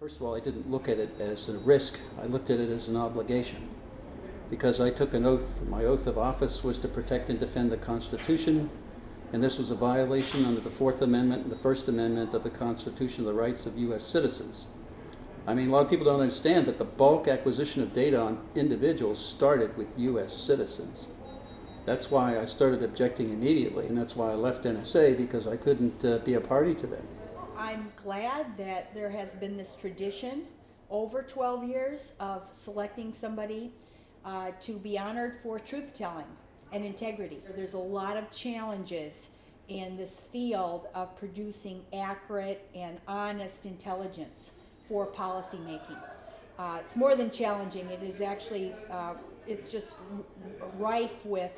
First of all, I didn't look at it as a risk. I looked at it as an obligation. Because I took an oath, my oath of office was to protect and defend the Constitution, and this was a violation under the Fourth Amendment and the First Amendment of the Constitution of the rights of U.S. citizens. I mean, a lot of people don't understand that the bulk acquisition of data on individuals started with U.S. citizens. That's why I started objecting immediately, and that's why I left NSA because I couldn't uh, be a party to that. I'm glad that there has been this tradition over 12 years of selecting somebody uh, to be honored for truth telling and integrity. There's a lot of challenges in this field of producing accurate and honest intelligence for policymaking. Uh, it's more than challenging. It is actually, uh, it's just rife with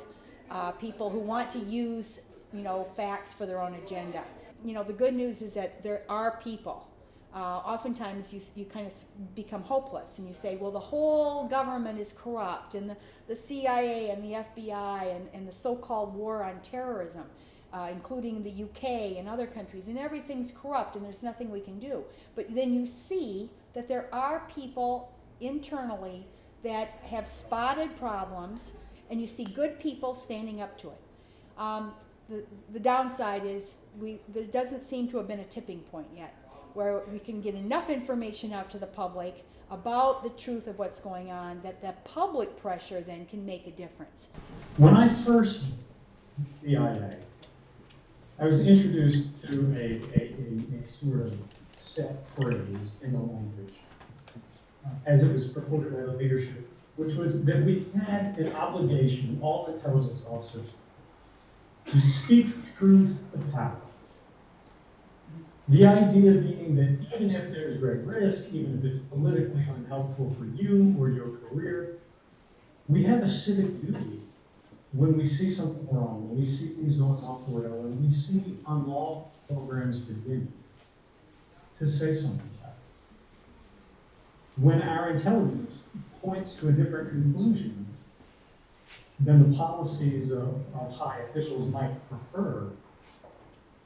uh, people who want to use, you know, facts for their own agenda. You know, the good news is that there are people. Uh, oftentimes you, you kind of become hopeless and you say, well, the whole government is corrupt and the, the CIA and the FBI and, and the so-called war on terrorism. Uh, including the UK and other countries, and everything's corrupt and there's nothing we can do. But then you see that there are people internally that have spotted problems, and you see good people standing up to it. Um, the, the downside is we, there doesn't seem to have been a tipping point yet where we can get enough information out to the public about the truth of what's going on that the public pressure then can make a difference. When I first CIA, I was introduced to a, a, a, a sort of set phrase in the language uh, as it was purported by the leadership, which was that we had an obligation, all intelligence officers, to speak truth to power. The idea being that even if there's great risk, even if it's politically unhelpful for you or your career, we have a civic duty when we see something wrong, when we see things going off the rail, when we see unlawful programs begin, to say something about it. When our intelligence points to a different conclusion than the policies of, of high officials might prefer,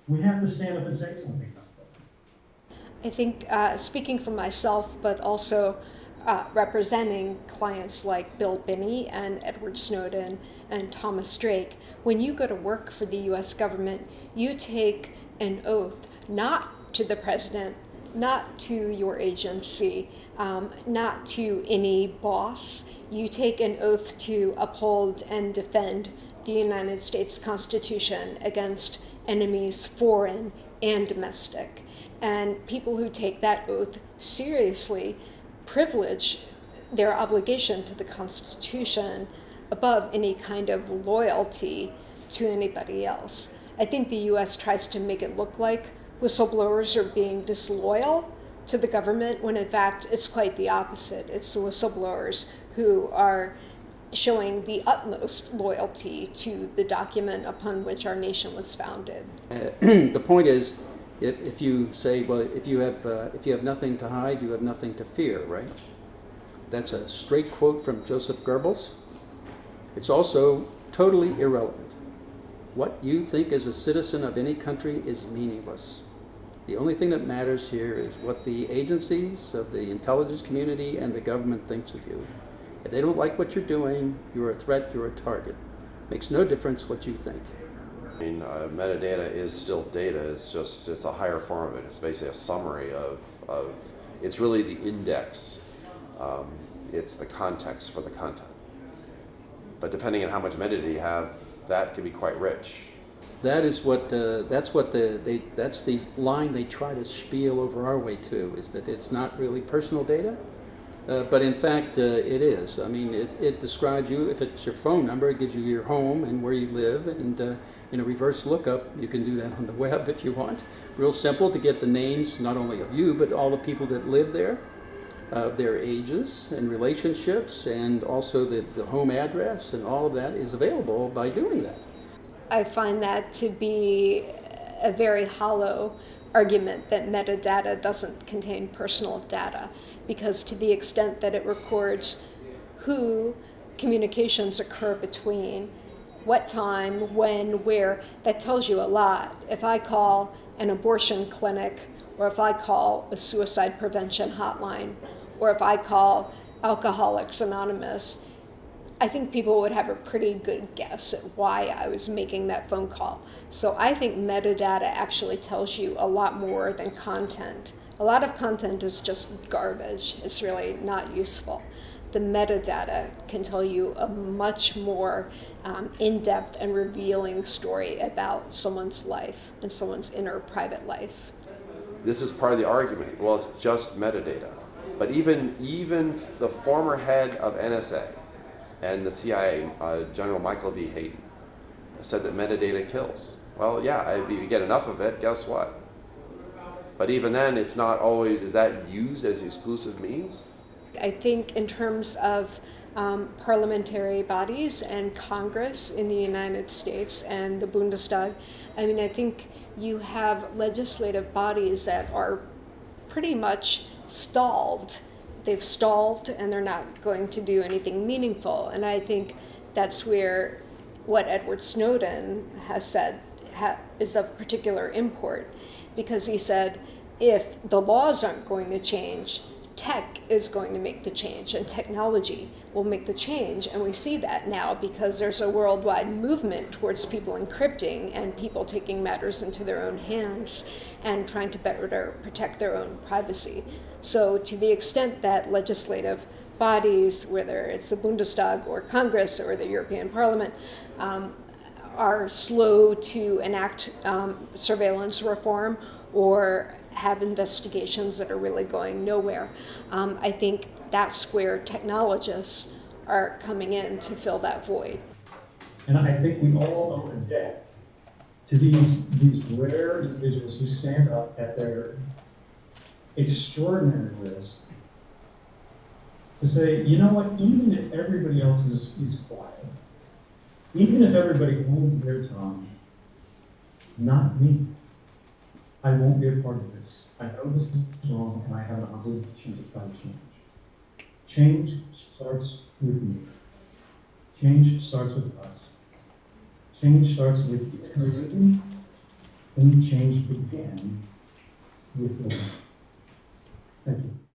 we have to stand up and say something about that. I think, uh, speaking for myself, but also uh, representing clients like Bill Binney and Edward Snowden and Thomas Drake, when you go to work for the US government, you take an oath not to the president, not to your agency, um, not to any boss. You take an oath to uphold and defend the United States Constitution against enemies, foreign and domestic. And people who take that oath seriously privilege their obligation to the Constitution above any kind of loyalty to anybody else. I think the US tries to make it look like whistleblowers are being disloyal to the government when in fact it's quite the opposite. It's the whistleblowers who are showing the utmost loyalty to the document upon which our nation was founded. Uh, the point is, if, if you say, well, if you have uh, if you have nothing to hide, you have nothing to fear, right? That's a straight quote from Joseph Goebbels. It's also totally irrelevant. What you think as a citizen of any country is meaningless. The only thing that matters here is what the agencies of the intelligence community and the government thinks of you. If they don't like what you're doing, you're a threat, you're a target. Makes no difference what you think. I mean, uh, metadata is still data. It's just it's a higher form of it. It's basically a summary of of. It's really the index. Um, it's the context for the content. But depending on how much metadata you have, that can be quite rich. That is what uh, that's what the they that's the line they try to spiel over our way to is that it's not really personal data, uh, but in fact uh, it is. I mean, it, it describes you. If it's your phone number, it gives you your home and where you live, and uh, in a reverse lookup, you can do that on the web if you want. Real simple to get the names not only of you but all the people that live there of their ages and relationships and also the, the home address and all of that is available by doing that. I find that to be a very hollow argument that metadata doesn't contain personal data because to the extent that it records who communications occur between, what time, when, where, that tells you a lot. If I call an abortion clinic or if I call a suicide prevention hotline, or if I call Alcoholics Anonymous, I think people would have a pretty good guess at why I was making that phone call. So I think metadata actually tells you a lot more than content. A lot of content is just garbage, it's really not useful. The metadata can tell you a much more um, in depth and revealing story about someone's life and someone's inner private life. This is part of the argument. Well, it's just metadata. But even even the former head of NSA and the CIA, uh, General Michael V. Hayden, said that metadata kills. Well, yeah, if you get enough of it, guess what? But even then, it's not always. Is that used as exclusive means? I think, in terms of um, parliamentary bodies and Congress in the United States and the Bundestag, I mean, I think you have legislative bodies that are pretty much stalled. They've stalled and they're not going to do anything meaningful. And I think that's where what Edward Snowden has said ha- is of particular import because he said if the laws aren't going to change, tech is going to make the change and technology will make the change. And we see that now because there's a worldwide movement towards people encrypting and people taking matters into their own hands and trying to better protect their own privacy. So, to the extent that legislative bodies, whether it's the Bundestag or Congress or the European Parliament, um, are slow to enact um, surveillance reform or have investigations that are really going nowhere. Um, I think that's where technologists are coming in to fill that void. And I think we all owe a debt to these, these rare individuals who stand up at their extraordinary risk to say, you know what, even if everybody else is, is quiet, even if everybody holds their tongue, not me. I won't be a part of this. I know this is wrong and I have an obligation to try to change. Change starts with me. Change starts with us. Change starts with eternity, and change began with me. Thank you.